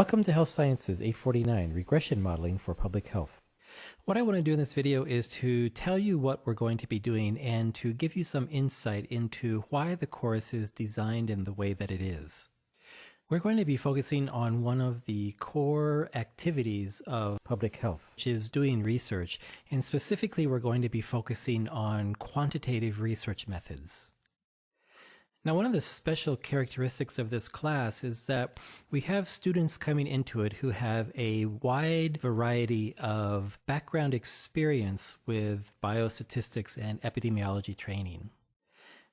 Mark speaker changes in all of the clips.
Speaker 1: Welcome to Health Sciences 849, Regression Modeling for Public Health. What I want to do in this video is to tell you what we're going to be doing and to give you some insight into why the course is designed in the way that it is. We're going to be focusing on one of the core activities of public health, which is doing research, and specifically we're going to be focusing on quantitative research methods. Now, one of the special characteristics of this class is that we have students coming into it who have a wide variety of background experience with biostatistics and epidemiology training.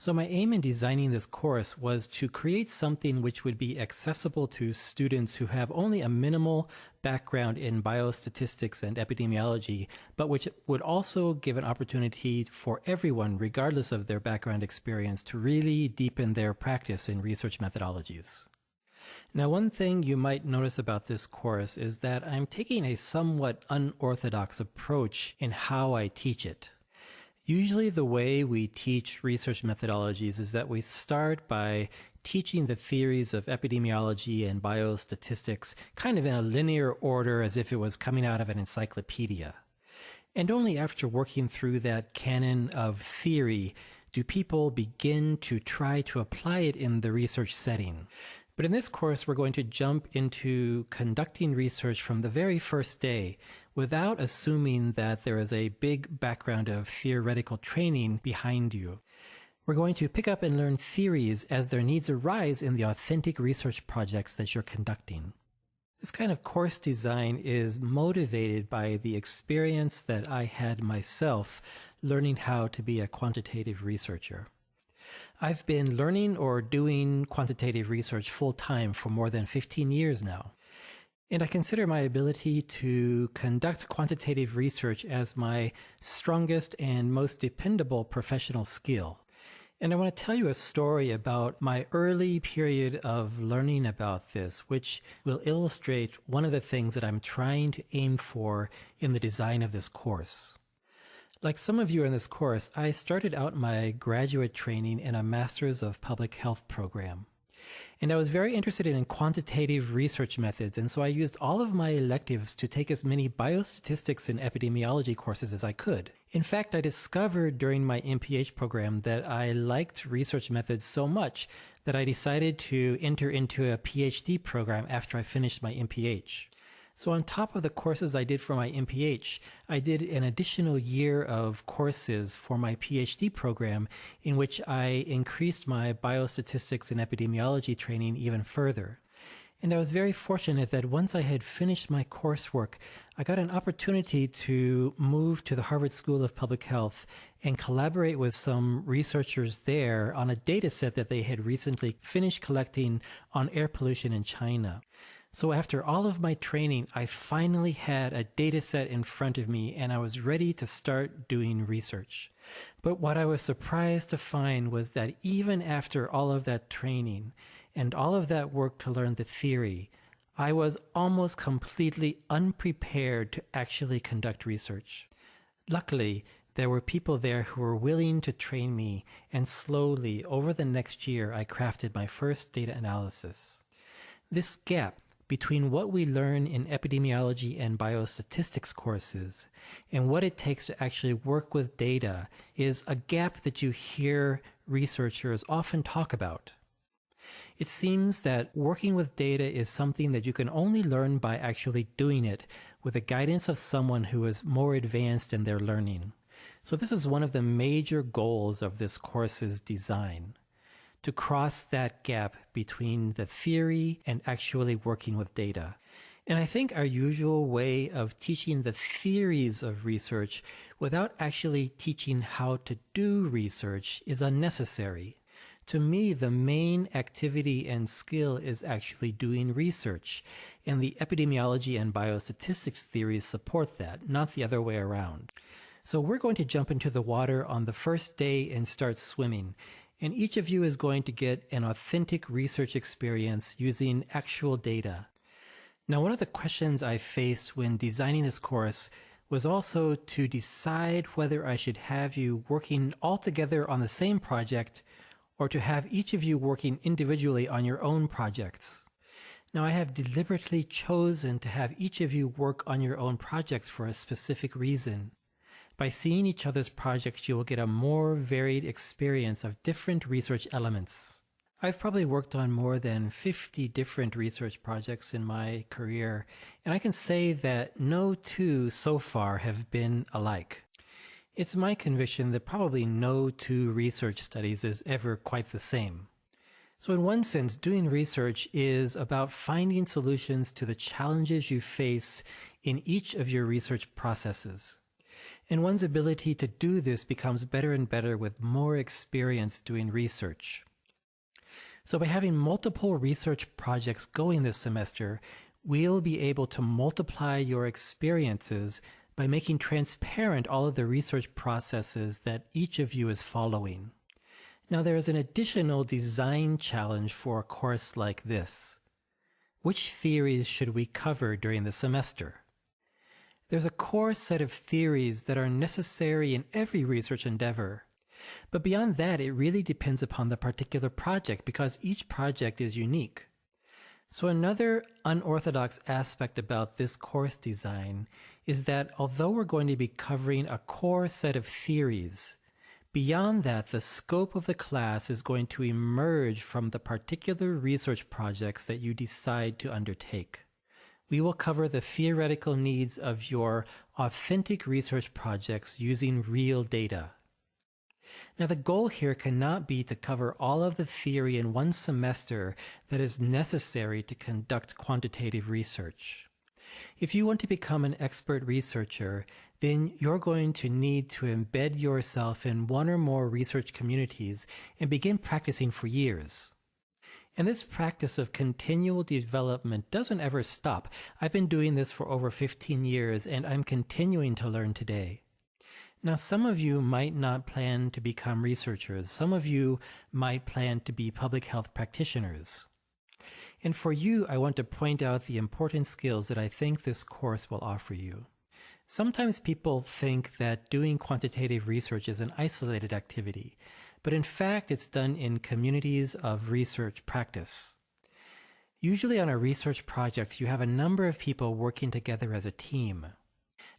Speaker 1: So my aim in designing this course was to create something which would be accessible to students who have only a minimal background in biostatistics and epidemiology, but which would also give an opportunity for everyone, regardless of their background experience, to really deepen their practice in research methodologies. Now, one thing you might notice about this course is that I'm taking a somewhat unorthodox approach in how I teach it. Usually, the way we teach research methodologies is that we start by teaching the theories of epidemiology and biostatistics kind of in a linear order as if it was coming out of an encyclopedia. And only after working through that canon of theory do people begin to try to apply it in the research setting. But in this course, we're going to jump into conducting research from the very first day without assuming that there is a big background of theoretical training behind you. We're going to pick up and learn theories as their needs arise in the authentic research projects that you're conducting. This kind of course design is motivated by the experience that I had myself learning how to be a quantitative researcher. I've been learning or doing quantitative research full time for more than 15 years now. And I consider my ability to conduct quantitative research as my strongest and most dependable professional skill. And I want to tell you a story about my early period of learning about this, which will illustrate one of the things that I'm trying to aim for in the design of this course. Like some of you in this course, I started out my graduate training in a Masters of Public Health program. And I was very interested in quantitative research methods, and so I used all of my electives to take as many biostatistics and epidemiology courses as I could. In fact, I discovered during my MPH program that I liked research methods so much that I decided to enter into a PhD program after I finished my MPH. So on top of the courses I did for my MPH, I did an additional year of courses for my PhD program in which I increased my biostatistics and epidemiology training even further. And I was very fortunate that once I had finished my coursework, I got an opportunity to move to the Harvard School of Public Health and collaborate with some researchers there on a data set that they had recently finished collecting on air pollution in China. So after all of my training, I finally had a data set in front of me and I was ready to start doing research. But what I was surprised to find was that even after all of that training and all of that work to learn the theory, I was almost completely unprepared to actually conduct research. Luckily, there were people there who were willing to train me, and slowly, over the next year, I crafted my first data analysis. This gap between what we learn in epidemiology and biostatistics courses and what it takes to actually work with data is a gap that you hear researchers often talk about. It seems that working with data is something that you can only learn by actually doing it with the guidance of someone who is more advanced in their learning. So this is one of the major goals of this course's design to cross that gap between the theory and actually working with data. And I think our usual way of teaching the theories of research without actually teaching how to do research is unnecessary. To me, the main activity and skill is actually doing research, and the epidemiology and biostatistics theories support that, not the other way around. So we're going to jump into the water on the first day and start swimming and each of you is going to get an authentic research experience using actual data. Now, one of the questions I faced when designing this course was also to decide whether I should have you working all together on the same project or to have each of you working individually on your own projects. Now, I have deliberately chosen to have each of you work on your own projects for a specific reason. By seeing each other's projects, you will get a more varied experience of different research elements. I've probably worked on more than 50 different research projects in my career, and I can say that no two so far have been alike. It's my conviction that probably no two research studies is ever quite the same. So, in one sense, doing research is about finding solutions to the challenges you face in each of your research processes. And one's ability to do this becomes better and better with more experience doing research. So by having multiple research projects going this semester, we'll be able to multiply your experiences by making transparent all of the research processes that each of you is following. Now there is an additional design challenge for a course like this. Which theories should we cover during the semester? There's a core set of theories that are necessary in every research endeavor. But beyond that, it really depends upon the particular project because each project is unique. So another unorthodox aspect about this course design is that although we're going to be covering a core set of theories, beyond that, the scope of the class is going to emerge from the particular research projects that you decide to undertake we will cover the theoretical needs of your authentic research projects using real data. Now, the goal here cannot be to cover all of the theory in one semester that is necessary to conduct quantitative research. If you want to become an expert researcher, then you're going to need to embed yourself in one or more research communities and begin practicing for years. And this practice of continual development doesn't ever stop. I've been doing this for over 15 years and I'm continuing to learn today. Now, some of you might not plan to become researchers. Some of you might plan to be public health practitioners. And for you, I want to point out the important skills that I think this course will offer you. Sometimes people think that doing quantitative research is an isolated activity, but in fact, it's done in communities of research practice. Usually on a research project, you have a number of people working together as a team.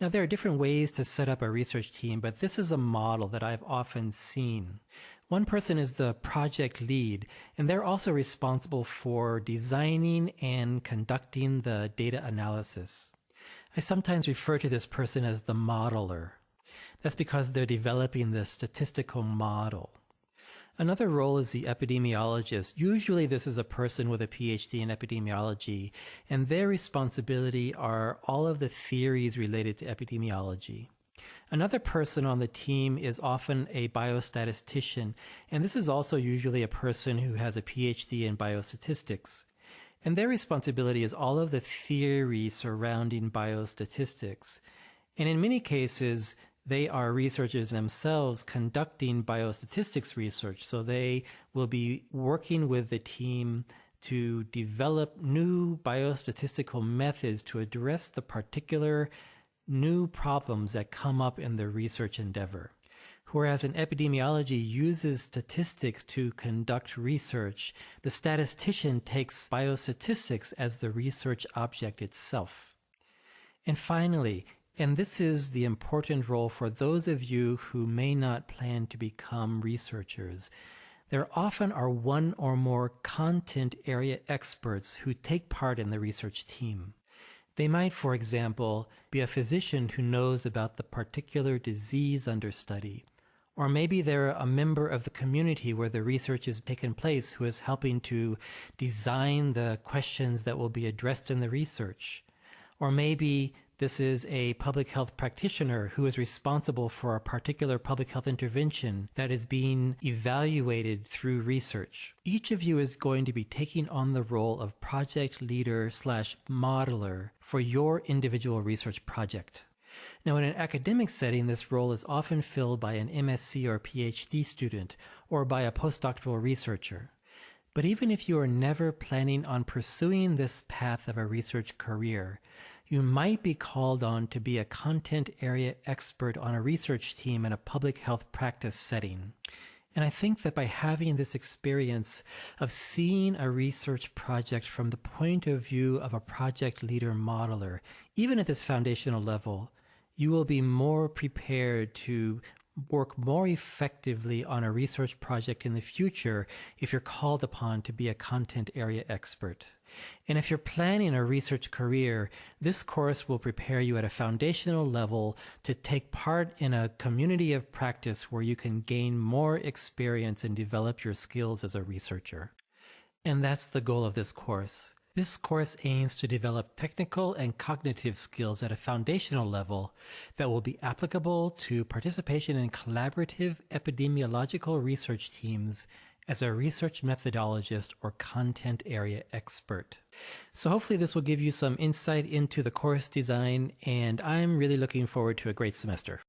Speaker 1: Now, there are different ways to set up a research team, but this is a model that I've often seen. One person is the project lead, and they're also responsible for designing and conducting the data analysis. I sometimes refer to this person as the modeler. That's because they're developing the statistical model. Another role is the epidemiologist. Usually this is a person with a PhD in epidemiology, and their responsibility are all of the theories related to epidemiology. Another person on the team is often a biostatistician, and this is also usually a person who has a PhD in biostatistics. And their responsibility is all of the theory surrounding biostatistics. And in many cases, they are researchers themselves conducting biostatistics research. So they will be working with the team to develop new biostatistical methods to address the particular new problems that come up in the research endeavor. Whereas an epidemiology uses statistics to conduct research, the statistician takes biostatistics as the research object itself. And finally, and this is the important role for those of you who may not plan to become researchers. There often are one or more content area experts who take part in the research team. They might, for example, be a physician who knows about the particular disease under study. Or maybe they're a member of the community where the research is taking place who is helping to design the questions that will be addressed in the research. Or maybe this is a public health practitioner who is responsible for a particular public health intervention that is being evaluated through research. Each of you is going to be taking on the role of project leader slash modeler for your individual research project. Now, in an academic setting, this role is often filled by an MSc or PhD student or by a postdoctoral researcher. But even if you are never planning on pursuing this path of a research career, you might be called on to be a content area expert on a research team in a public health practice setting. And I think that by having this experience of seeing a research project from the point of view of a project leader modeler, even at this foundational level, you will be more prepared to work more effectively on a research project in the future if you're called upon to be a content area expert. And if you're planning a research career, this course will prepare you at a foundational level to take part in a community of practice where you can gain more experience and develop your skills as a researcher. And that's the goal of this course. This course aims to develop technical and cognitive skills at a foundational level that will be applicable to participation in collaborative epidemiological research teams as a research methodologist or content area expert. So hopefully this will give you some insight into the course design and I'm really looking forward to a great semester.